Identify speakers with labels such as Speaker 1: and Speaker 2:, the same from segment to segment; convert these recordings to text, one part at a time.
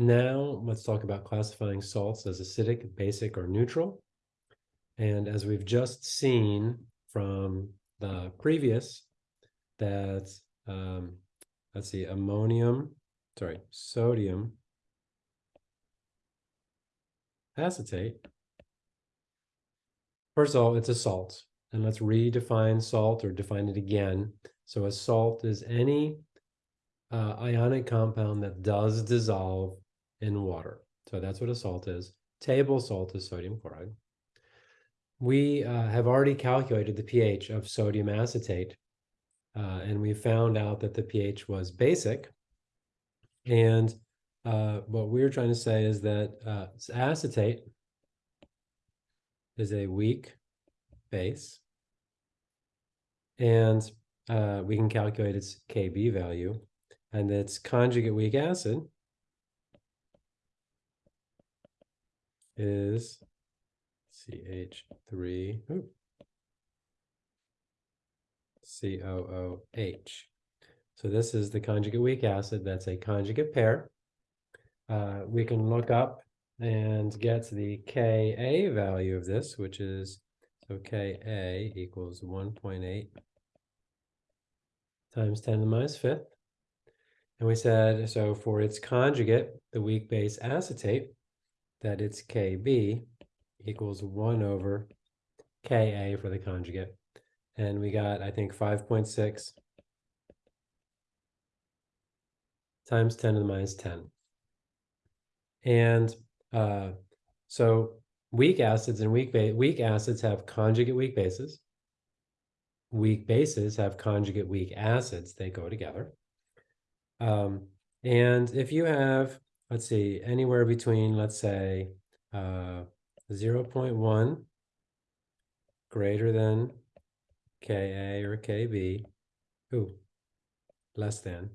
Speaker 1: Now, let's talk about classifying salts as acidic, basic, or neutral. And as we've just seen from the previous, that, um, let's see, ammonium, sorry, sodium acetate. First of all, it's a salt. And let's redefine salt or define it again. So a salt is any uh, ionic compound that does dissolve in water. So that's what a salt is. Table salt is sodium chloride. We uh, have already calculated the pH of sodium acetate, uh, and we found out that the pH was basic. And uh, what we're trying to say is that uh, acetate is a weak base. And uh, we can calculate its Kb value. And its conjugate weak acid is CH3 ooh, COOH. So this is the conjugate weak acid. That's a conjugate pair. Uh, we can look up and get the Ka value of this, which is, so Ka equals 1.8 times 10 to the minus fifth. And we said, so for its conjugate, the weak base acetate, that its Kb equals 1 over Ka for the conjugate. And we got, I think, 5.6 times 10 to the minus 10. And uh, so weak acids and weak, weak acids have conjugate weak bases. Weak bases have conjugate weak acids. They go together. Um, and if you have, let's see, anywhere between, let's say, uh, 0 0.1 greater than Ka or Kb, ooh, less than,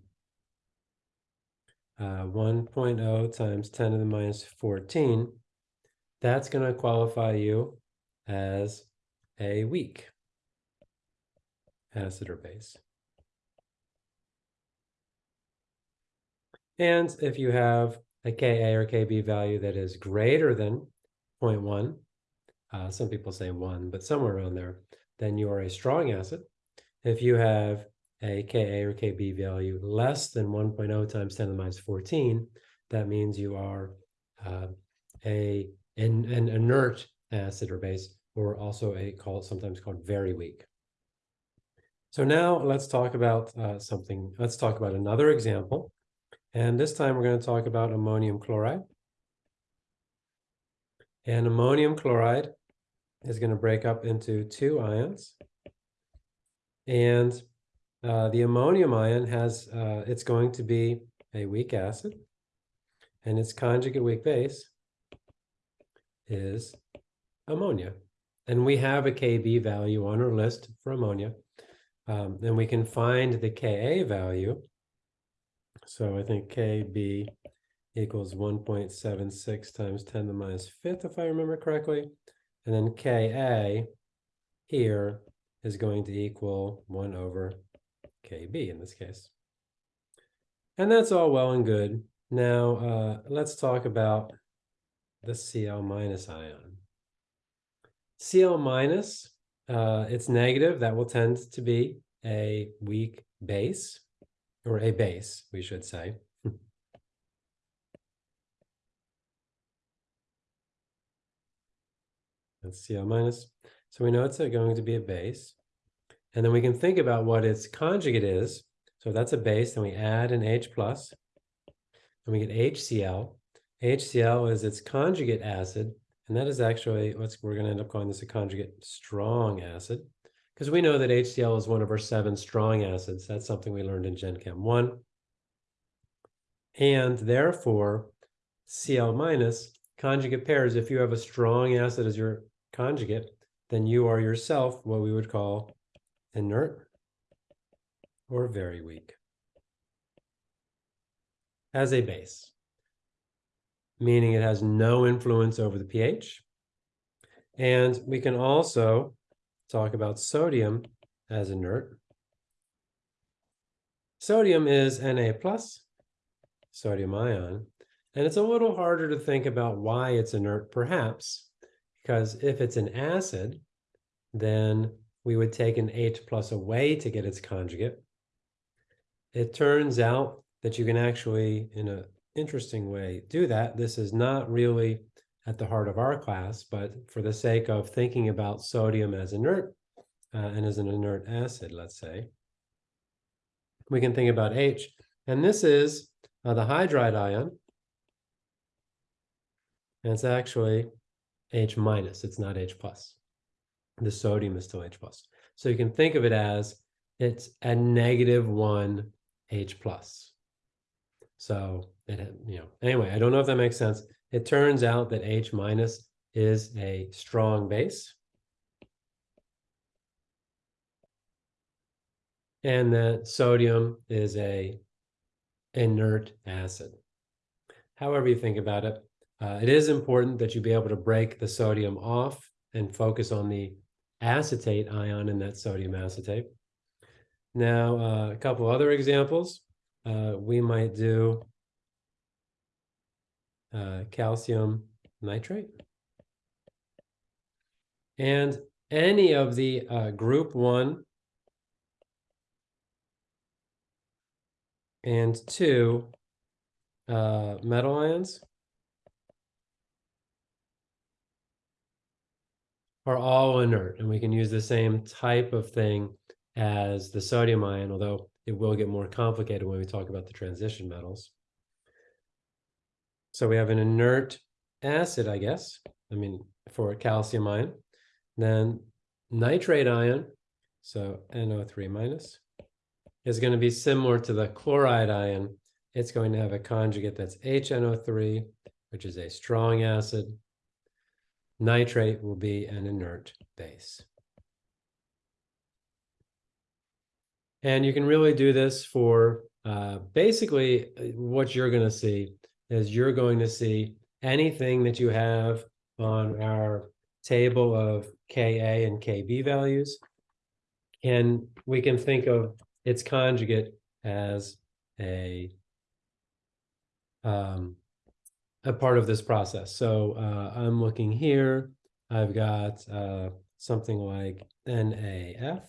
Speaker 1: uh, 1.0 times 10 to the minus 14, that's going to qualify you as a weak acid or base. And if you have a Ka or Kb value that is greater than 0.1, uh, some people say 1, but somewhere around there, then you are a strong acid. If you have a Ka or Kb value less than 1.0 times 10 to the minus 14, that means you are uh, a an, an inert acid or base, or also a called sometimes called very weak. So now let's talk about uh, something. Let's talk about another example. And this time we're going to talk about ammonium chloride. And ammonium chloride is going to break up into two ions. And uh, the ammonium ion has, uh, it's going to be a weak acid, and its conjugate weak base is ammonia. And we have a Kb value on our list for ammonia. Um, and we can find the Ka value. So I think Kb equals 1.76 times 10 to the minus fifth, if I remember correctly. And then Ka here is going to equal 1 over KB in this case. And that's all well and good. Now, uh, let's talk about the Cl minus ion. Cl minus, uh, it's negative. That will tend to be a weak base, or a base, we should say. That's minus. So we know it's going to be a base. And then we can think about what its conjugate is. So if that's a base, then we add an H plus, and we get HCl. HCl is its conjugate acid, and that is actually, what's, we're going to end up calling this a conjugate strong acid, because we know that HCl is one of our seven strong acids. That's something we learned in Gen Chem 1. And therefore, Cl minus conjugate pairs, if you have a strong acid as your conjugate, then you are yourself what we would call inert, or very weak. As a base, meaning it has no influence over the pH. And we can also talk about sodium as inert. Sodium is Na plus, sodium ion, And it's a little harder to think about why it's inert, perhaps, because if it's an acid, then we would take an H plus away to get its conjugate. It turns out that you can actually, in an interesting way, do that. This is not really at the heart of our class, but for the sake of thinking about sodium as inert uh, and as an inert acid, let's say, we can think about H. And this is uh, the hydride ion. And it's actually H minus, it's not H plus. The sodium is still H plus. So you can think of it as it's a negative one H plus. So it, you know, anyway, I don't know if that makes sense. It turns out that H minus is a strong base. And that sodium is a inert acid. However you think about it, uh, it is important that you be able to break the sodium off and focus on the acetate ion in that sodium acetate. Now, uh, a couple other examples. Uh, we might do uh, calcium nitrate. And any of the uh, group one and two uh, metal ions are all inert, and we can use the same type of thing as the sodium ion, although it will get more complicated when we talk about the transition metals. So we have an inert acid, I guess, I mean, for calcium ion. Then nitrate ion, so NO3 minus, is going to be similar to the chloride ion. It's going to have a conjugate that's HNO3, which is a strong acid. Nitrate will be an inert base. And you can really do this for uh, basically uh, what you're going to see is you're going to see anything that you have on our table of Ka and Kb values. And we can think of its conjugate as a um, a part of this process. So uh, I'm looking here, I've got uh, something like NAF,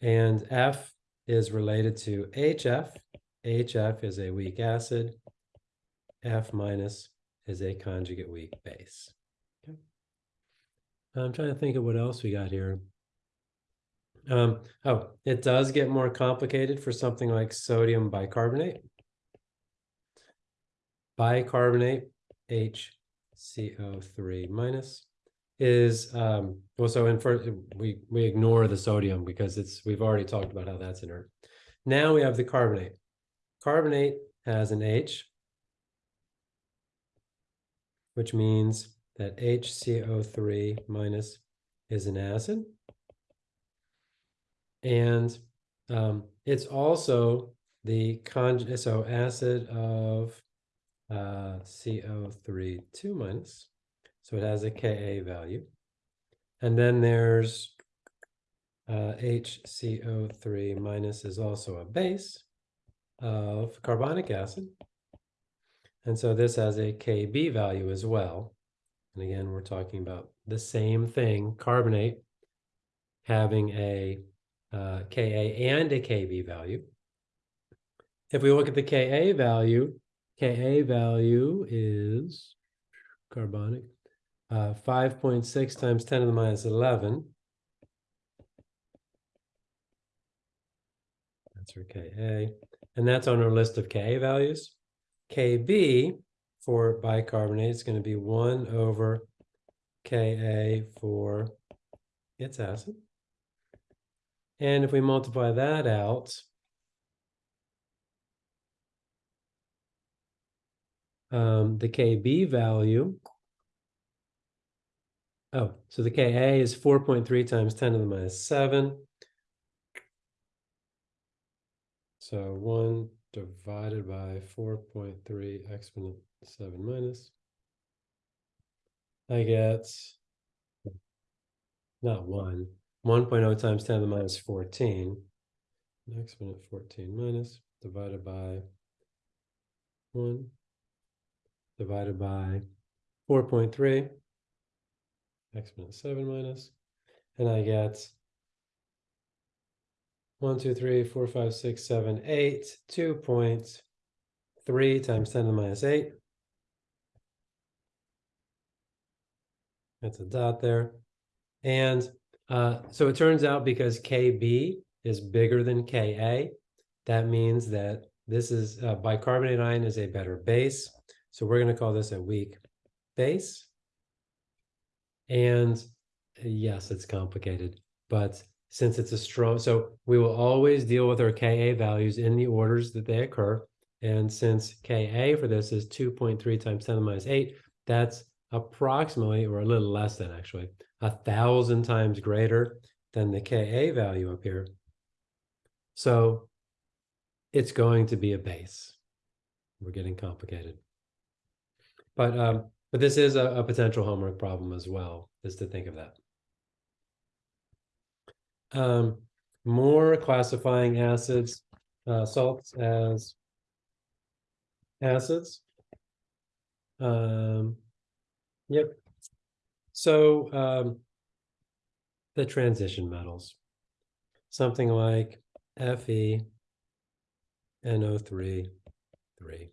Speaker 1: and F is related to HF, HF is a weak acid. F minus is a conjugate weak base. Okay. I'm trying to think of what else we got here. Um, oh, it does get more complicated for something like sodium bicarbonate. Bicarbonate, HCO3 minus, is um, also in first, we, we ignore the sodium because it's, we've already talked about how that's inert. Now we have the carbonate. Carbonate has an H, which means that HCO3 minus is an acid. And um, it's also the con so acid of uh, CO3 2 minus. So it has a Ka value. And then there's uh, HCO3 minus is also a base of carbonic acid. And so this has a Kb value as well. And again, we're talking about the same thing, carbonate having a uh, Ka and a Kb value. If we look at the Ka value, Ka value is carbonic, uh, 5.6 times 10 to the minus 11. That's our Ka. And that's on our list of Ka values. Kb for bicarbonate is going to be 1 over Ka for its acid. And if we multiply that out, um, the Kb value, oh, so the Ka is 4.3 times 10 to the minus 7. So 1 divided by 4.3 exponent 7 minus. I get not 1. 1.0 times 10 to the minus 14. Exponent 14 minus divided by one divided by four point three exponent seven minus, and I get one, two, three, four, five, six, seven, eight, two point three times ten to the minus eight. That's a dot there. And uh, so it turns out because KB is bigger than Ka, that means that this is uh, bicarbonate ion is a better base. So we're going to call this a weak base. And yes, it's complicated, but since it's a strong, so we will always deal with our Ka values in the orders that they occur. And since Ka for this is 2.3 times 10 to the minus 8, that's approximately, or a little less than actually, a thousand times greater than the Ka value up here. So it's going to be a base. We're getting complicated. But um, but this is a, a potential homework problem as well, is to think of that. Um, more classifying acids, uh, salts as acids. Um, yep. So um, the transition metals, something like Fe, NO3, 3.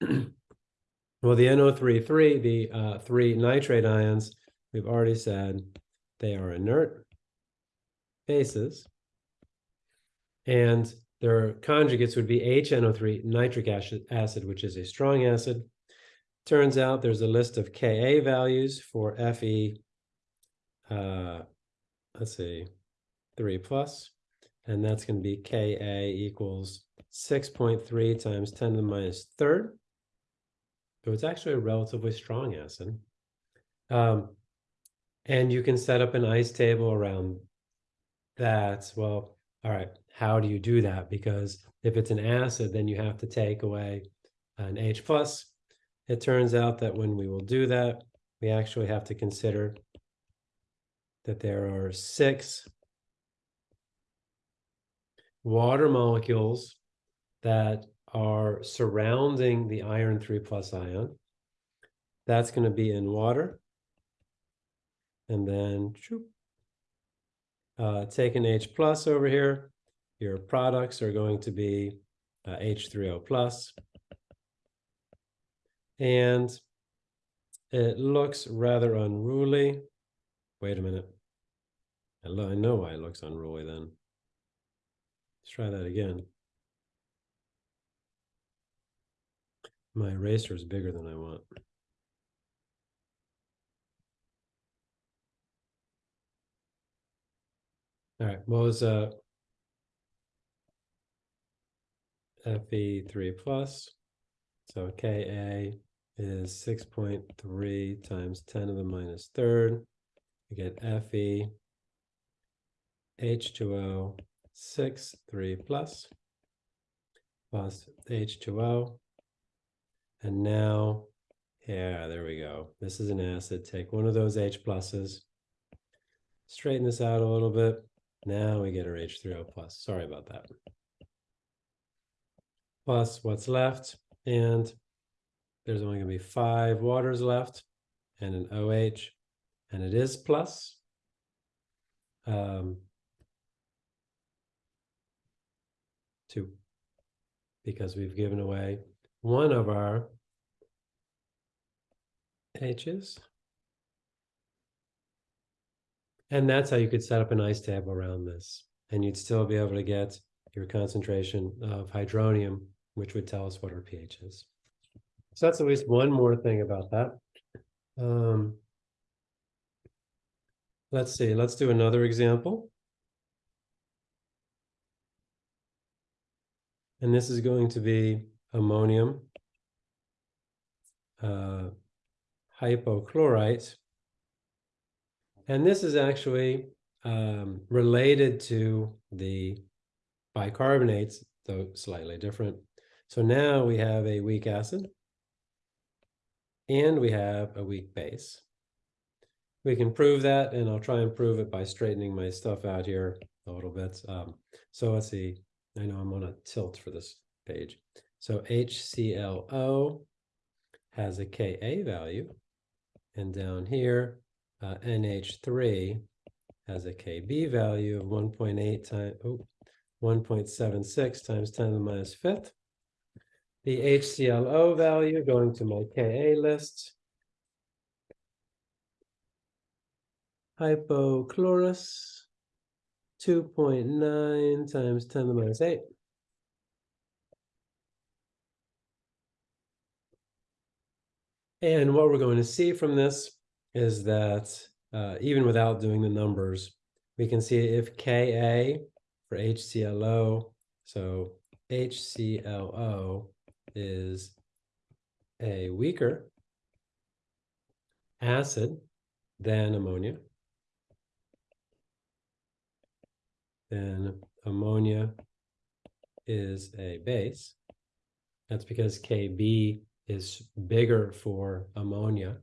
Speaker 1: well, the NO3, 3, the uh, three nitrate ions, we've already said they are inert bases. And their conjugates would be HNO3, nitric acid, which is a strong acid. Turns out there's a list of Ka values for Fe, uh, let's see, 3 plus, and that's going to be Ka equals 6.3 times 10 to the minus third. So it's actually a relatively strong acid. Um, and you can set up an ice table around that. Well, all right, how do you do that? Because if it's an acid, then you have to take away an H plus. It turns out that when we will do that, we actually have to consider that there are six water molecules that are surrounding the iron 3 plus ion. That's going to be in water. And then uh, take an H plus over here. Your products are going to be uh, H3O plus. And it looks rather unruly. Wait a minute. I know why it looks unruly then. Let's try that again. My eraser is bigger than I want. All right, what was uh Fe3 plus? So Ka is 6.3 times 10 to the minus third. We get Fe H2O 6, 3 plus, plus H2O and now, yeah, there we go. This is an acid. Take one of those H pluses, straighten this out a little bit. Now we get our H3O plus. Sorry about that. Plus what's left. And there's only going to be five waters left and an OH. And it is plus. Um, two. Because we've given away one of our H's. And that's how you could set up an ice table around this. And you'd still be able to get your concentration of hydronium, which would tell us what our pH is. So that's at least one more thing about that. Um, let's see, let's do another example. And this is going to be ammonium uh, hypochlorite. And this is actually um, related to the bicarbonates, though slightly different. So now we have a weak acid and we have a weak base. We can prove that, and I'll try and prove it by straightening my stuff out here a little bit. Um, so let's see. I know I'm on a tilt for this page. So HClO has a Ka value. And down here, uh, NH3 has a Kb value of 1.8 times, oh, 1.76 times 10 to the minus fifth. The HClO value going to my Ka list. Hypochlorous, 2.9 times 10 to the minus 8. And what we're going to see from this is that uh, even without doing the numbers, we can see if Ka for HClO, so HClO is a weaker acid than ammonia, then ammonia is a base. That's because Kb is bigger for ammonia.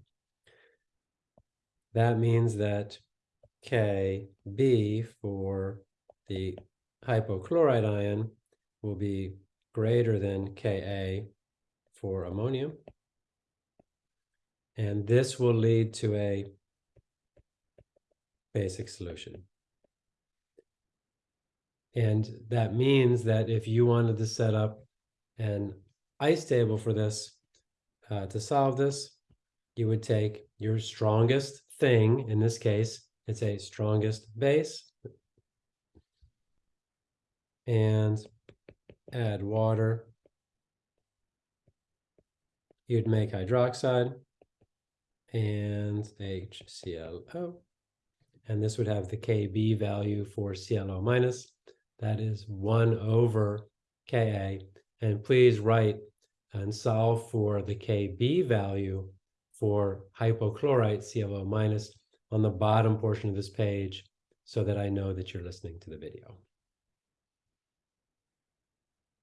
Speaker 1: That means that Kb for the hypochlorite ion will be greater than Ka for ammonium. And this will lead to a basic solution. And that means that if you wanted to set up an ice table for this, uh, to solve this, you would take your strongest thing, in this case, it's a strongest base, and add water. You'd make hydroxide and HClO. And this would have the Kb value for ClO minus. That is 1 over Ka. And please write and solve for the Kb value for hypochlorite ClO minus on the bottom portion of this page so that I know that you're listening to the video.